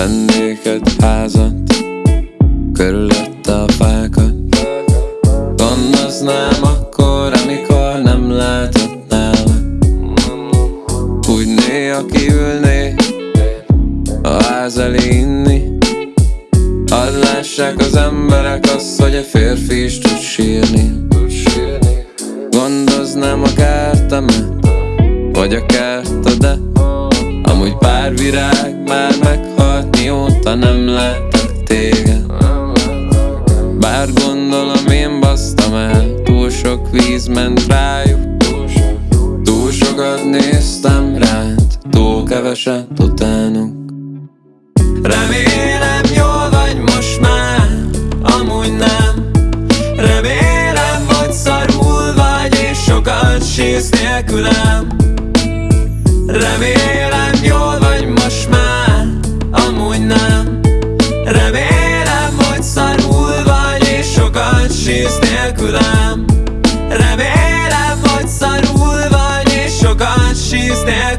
Vennék házat Körülötte a fákat. Gondoznám akkor, amikor nem látott nálak Úgy néha kiülné A ház elé inni. Hadd lássák az emberek azt, hogy a férfi is tud sírni. Gondoznám a kártemet Vagy a kártodat Amúgy pár virág már meg Mióta nem láttak téged. Bár gondolom én basztam el. Túl sok víz ment rájuk. Túl sokat néztem rád. Túl keveset utánuk. Remélem jól vagy most már. Amúgy nem. Remélem vagy szarul vagy És sokat sírsz nélkülem. Remélem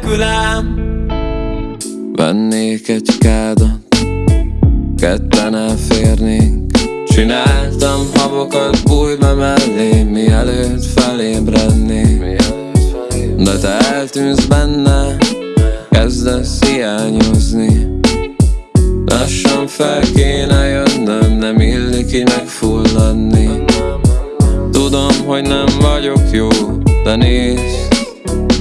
sírsz nélkülem Vennék egy kádat Ketten elférnénk. Csináltam habokat bújba mellé Mielőtt felébrednék De te eltűnsz benne Kezdesz hiányozni. Lassan fel kéne jönnöm Nem illik így megfulladni. Tudom, hogy nem vagyok jó De nézd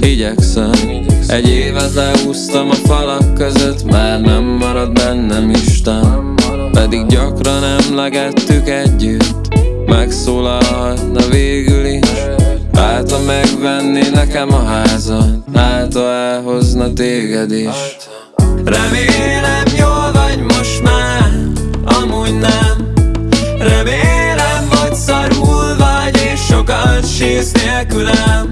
Igyekszem Egy évet leúztam a falak között Már nem marad bennem Isten. Pedig gyakran emlegettük együtt Megszólalhatna végül is. Ha megvenni nekem a házat ha elhozna téged is. Remélem jól vagy most már Amúgy nem. Remélem vagy szarul vagy És sokat sírsz nélkülem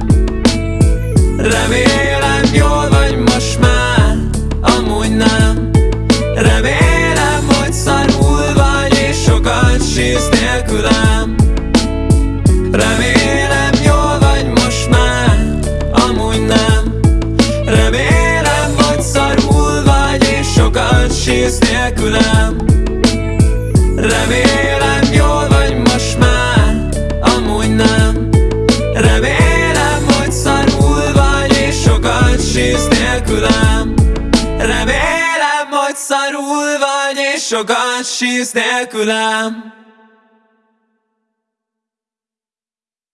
Remélem jól vagy most már. Amúgy nem. Remélem hogy szarul vagy És sokat sírsz nélkülem. Remélem jól vagy most már. Amúgy nem. Remélem hogy szarul vagy És sokat sírsz nélkülem. Remélem sokat sírsz nélkülem Remélem hogy szarul vagy És sokat sírsz nélkülem